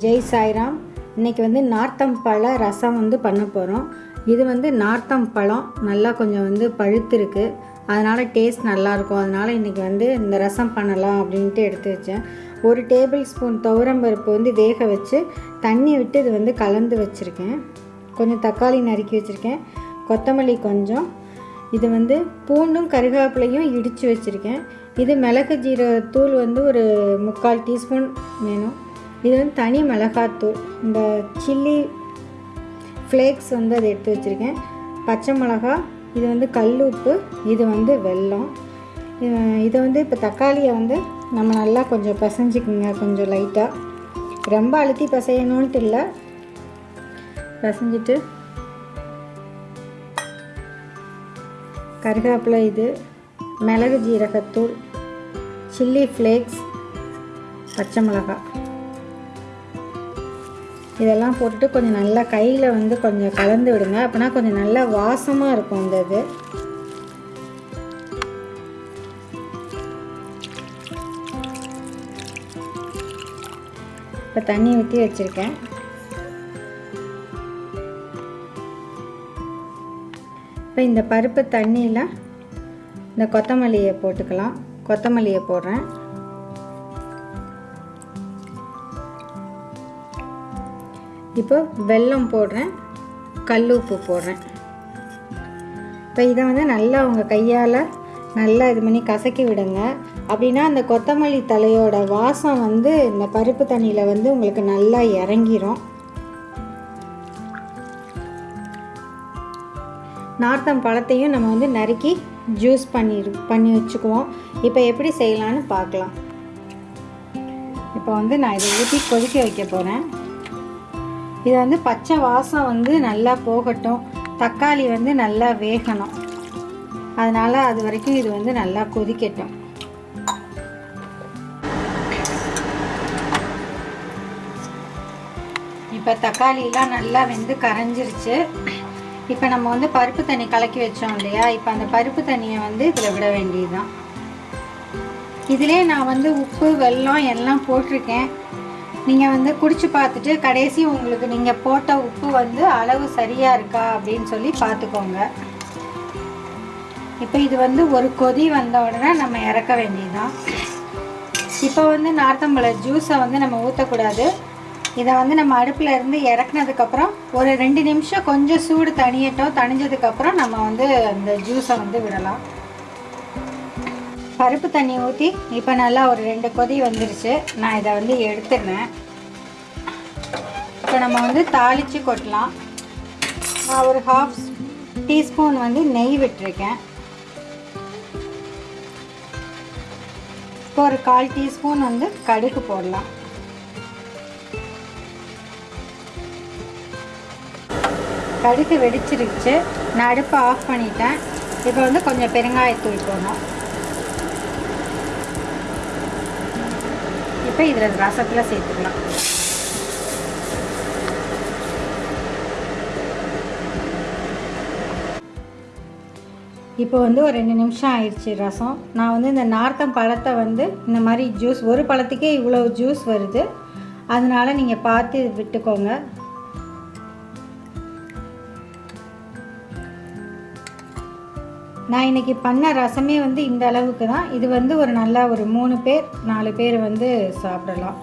ஜெய் சாய்ராம். இன்றைக்கி வந்து நார்த்தம் பழ ரசம் வந்து பண்ண போகிறோம் இது வந்து நார்த்தம் பழம். நல்லா கொஞ்சம் வந்து பழுத்திருக்கு. அதனால் டேஸ்ட் நல்லாயிருக்கும். அதனால் இன்றைக்கி வந்து இந்த ரசம் பண்ணலாம் அப்படின்ட்டு எடுத்து வச்சேன். ஒரு டேபிள் ஸ்பூன் துவரம்பருப்பு வந்து வேக வச்சு தண்ணி விட்டு இது வந்து கலந்து வச்சுருக்கேன். கொஞ்சம் தக்காளி நறுக்கி வச்சுருக்கேன். கொத்தமல்லி கொஞ்சம். இது வந்து பூண்டும் கருகாப்பிலையும் இடித்து வச்சுருக்கேன். இது மிளகு ஜீரகத்தூள் வந்து ஒரு முக்கால் டீஸ்பூன் வேணும். இது வந்து தனி மிளகாத்தூள். இந்த சில்லி ஃப்ளேக்ஸ் வந்து அதை எடுத்து வச்சுருக்கேன். பச்சை மிளகா இது வந்து கல் உப்பு இது வந்து வெல்லம். இதை வந்து இப்போ தக்காளியை வந்து நம்ம நல்லா கொஞ்சம் பிசைஞ்சிக்குங்க கொஞ்சம் லைட்டாக ரொம்ப அழுத்தி பசையணுன்ட்டு இல்லை. பசைஞ்சிட்டு கருவேப்பிலை இது மிளகு ஜீரகத்தூள் சில்லி ஃப்ளேக்ஸ் பச்சை மிளகாய் இதெல்லாம் போட்டுட்டு கொஞ்சம் நல்லா கையில் வந்து கொஞ்சம் கலந்து விடுங்க. அப்போனா கொஞ்சம் நல்லா வாசமாக இருக்கும் இந்த இது. இப்போ தண்ணி ஊற்றி வச்சுருக்கேன். இப்போ இந்த பருப்பு தண்ணியில் இந்த கொத்தமல்லியை போட்டுக்கலாம். கொத்தமல்லியை போடுறேன். இப்போ வெல்லம் போடுறேன். கல் உப்பு போடுறேன். இப்போ இதை வந்து நல்லா உங்கள் கையால் நல்லா இது பண்ணி கசக்கி விடுங்க. அப்படின்னா அந்த கொத்தமல்லி தலையோட வாசம் வந்து இந்த பருப்பு தண்ணியில் வந்து உங்களுக்கு நல்லா இறங்கிரும். நார்த்தம் பழத்தையும் நம்ம வந்து நறுக்கி ஜூஸ் பண்ணி பண்ணி வச்சுக்குவோம். இப்போ எப்படி செய்யலான்னு பார்க்கலாம். இப்போ வந்து நான் இதை ஊற்றி கொதிக்க வைக்க போகிறேன் இது வந்து பச்சை வாசம் வந்து நல்லா போகட்டும். தக்காளி வந்து நல்லா வேகணும். அதனால் அது வரைக்கும் இது வந்து நல்லா கொதிக்கட்டும். இப்போ தக்காளிலாம் நல்லா வெந்து கரைஞ்சிருச்சு. இப்போ நம்ம வந்து பருப்பு தண்ணி கலக்கி வச்சோம் இல்லையா? இப்போ அந்த பருப்பு தண்ணியை வந்து இதில் விட வேண்டியதுதான். இதிலே நான் வந்து உப்பு வெல்லம் எல்லாம் போட்டிருக்கேன். நீங்கள் வந்து குடிச்சு பார்த்துட்டு கடைசி உங்களுக்கு நீங்கள் போட்ட உப்பு வந்து அளவு சரியாக இருக்கா அப்படின்னு சொல்லி பார்த்துக்கோங்க. இப்போ இது வந்து ஒரு கொதி வந்த உடனே நம்ம இறக்க வேண்டியதுதான். இப்போ வந்து நார்த்தம்பழ ஜூஸை வந்து நம்ம ஊற்றக்கூடாது இதை வந்து நம்ம அடுப்பில் இருந்து இறக்குனதுக்கப்புறம் ஒரு ரெண்டு நிமிஷம் கொஞ்சம் சூடு தணியட்டும். தணிஞ்சதுக்கப்புறம் நம்ம வந்து அந்த ஜூஸை வந்து விடலாம். பருப்பு தண்ணி ஊற்றி இப்போ நல்லா ஒரு ரெண்டு கொதி வந்துருச்சு. நான் இதை வந்து எடுத்துடுறேன். இப்போ நம்ம வந்து தாளித்து கொட்டலாம். நான் ஒரு ஹாஃப் டீஸ்பூன் வந்து நெய் விட்டுருக்கேன். இப்போ ஒரு கால் டீஸ்பூன் வந்து கடுகு போடலாம். கடுகு வெடிச்சிருச்சு. நான் அடுப்பை ஆஃப் பண்ணிட்டேன். இப்போ வந்து கொஞ்சம் பெருங்காயத்தூள் போடணும். இப்போ இதில் ரசத்தில் சேர்த்துக்கலாம். இப்போ வந்து ஒரு ரெண்டு நிமிஷம் ஆயிடுச்சு ரசம். நான் வந்து இந்த நார்த்தம் பழத்தை வந்து இந்த மாதிரி ஜூஸ் ஒரு பழத்துக்கே இவ்வளோ ஜூஸ் வருது. அதனால் நீங்கள் பார்த்து விட்டுக்கோங்க. நான் இன்னைக்கு பண்ண ரசமே வந்து இந்த அளவுக்கு தான். இது வந்து ஒரு நல்ல ஒரு மூணு பேர் நாலு பேர் வந்து சாப்பிடலாம்.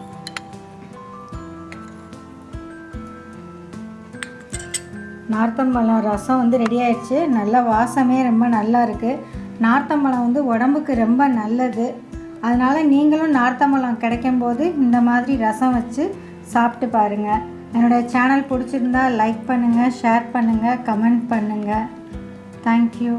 நார்த்தம்பழம் ரசம் வந்து ரெடி ஆயிடுச்சு. நல்ல வாசமே ரொம்ப நல்லா இருக்குது நார்த்தம்பழம் வந்து உடம்புக்கு ரொம்ப நல்லது. அதனால் நீங்களும் நார்த்தம்பழம் கிடைக்கும் போது இந்த மாதிரி ரசம் வச்சு சாப்பிட்டு பாருங்கள் என்னோடய சேனல் பிடிச்சிருந்தா லைக் பண்ணுங்கள் ஷேர் பண்ணுங்கள் கமெண்ட் பண்ணுங்கள் தேங்க்யூ